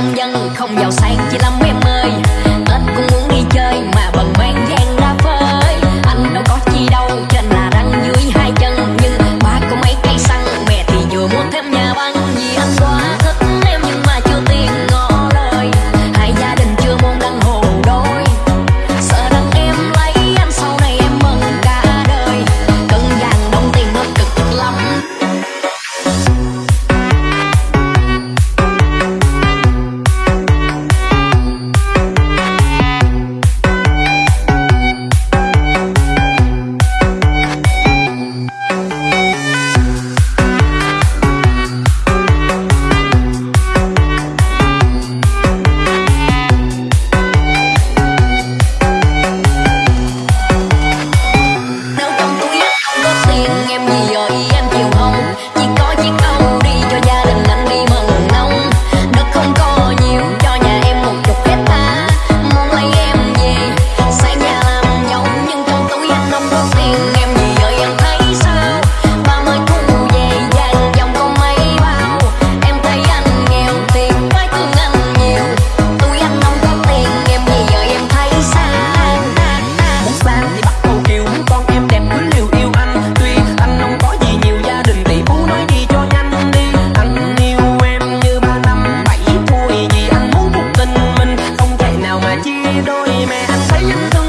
nông dân không giàu sang chỉ làm em ơi. đôi mẹ anh thấy you.